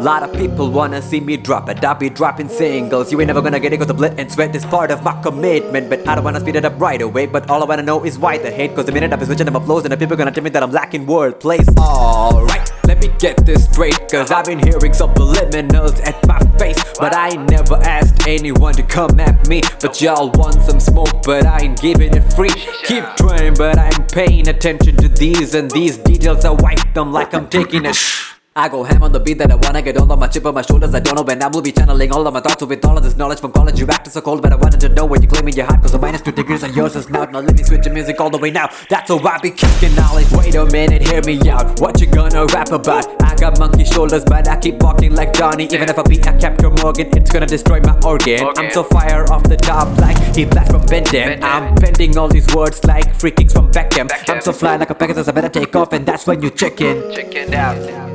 Lot of people wanna see me drop it, I'll be dropping singles. You ain't never gonna get it cause the blood and sweat is part of my commitment. But I don't wanna speed it up right away. But all I wanna know is why the hate. Cause the minute I've been switching up my flows And the people gonna tell me that I'm lacking wordplay. Alright, let me get this straight. Cause I've been hearing subliminals at my face. But I ain't never asked anyone to come at me. But y'all want some smoke but I ain't giving it free. Keep trying but I'm paying attention to these. And these details I wipe them like I'm taking a sh I go ham on the beat that I wanna get all of my chip on my shoulders. I don't know when I will be channeling. All of my thoughts with all of this knowledge from college You acted so cold but I wanted to know where you claiming your heart Cause the minus two degrees on yours is now Now let me switch the music all the way now. That's how I be kicking knowledge. Wait a minute, hear me out. What you gonna rap about? I got monkey shoulders but I keep walking like Johnny. Even if I beat a Captain Morgan. It's gonna destroy my organ. I'm so fire off the top like he blast from Benden I'm bending all these words like free kicks from Beckham. I'm so fly like a Pegasus I better take off and that's when you chicken. Chicken out.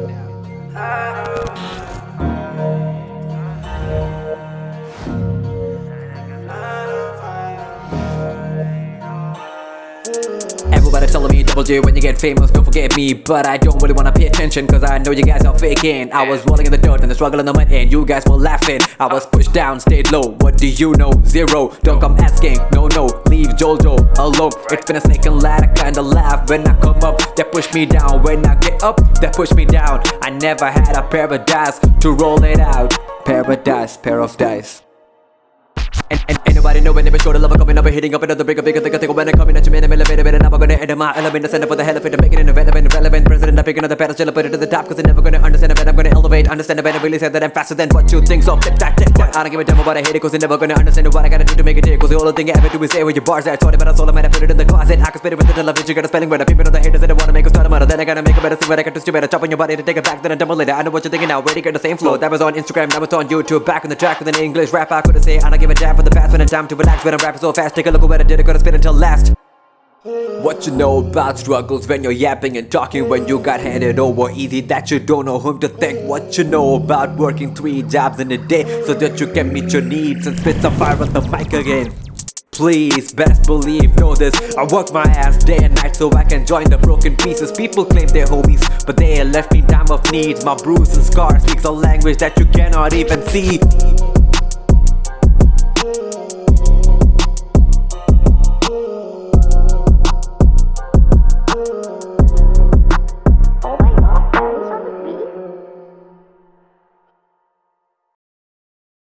Everybody telling me double J when you get famous, don't forget me. But I don't really wanna pay attention cause I know you guys are faking. I was rolling in the dirt and the struggle in the mud and you guys were laughing. I was pushed down, stayed low, what do you know? Zero, don't come asking, no no, Jojo alone. It's been a snake and ladder, kinda laugh. When I come up They push me down, when I get up, they push me down. I never had a paradise to roll it out. Paradise, pair of dice. And, and anybody know when they short of love coming up and hitting up another bigger, bigger, thicker, thicker when they coming at you, man, I'm elevated, and I'm my element, the center for the hell of it, make it irrelevant, irrelevant, president, I'm picking up the pedestal, put it to the top, cause they're never gonna understand it, But I'm gonna elevate, understand it, But I really say that I'm faster than what you think, so flip that, I don't give a damn about I hate it, cause they're never gonna understand what I gotta do to make it here, cause the only thing I ever do is say where your bars at, taught about a soul, I might have put it in the closet, I can spit it with the television, you got a spelling word, people on the haters that I wanna make a start a then I gotta make a better thing, but I got to stupid, better chop on your body to take it back, then I double later, I know what you're thinking now, ready, get the same flow, that was on Instagram, that was on YouTube, back on the track with an English rap, I couldn't say, I don't give a damn for the past, when it's time to relax, when I'm rapping so fast, take a look at what I did, I gotta spit until last. What you know about struggles when you're yapping and talking when you got handed over easy that you don't know whom to thank. What you know about working three jobs in a day so that you can meet your needs and spit some fire on the mic again. Please, best believe, know this. I work my ass day and night so I can join the broken pieces. People claim they're homies, but they left me time of needs. My bruises and scars speaks a language that you cannot even see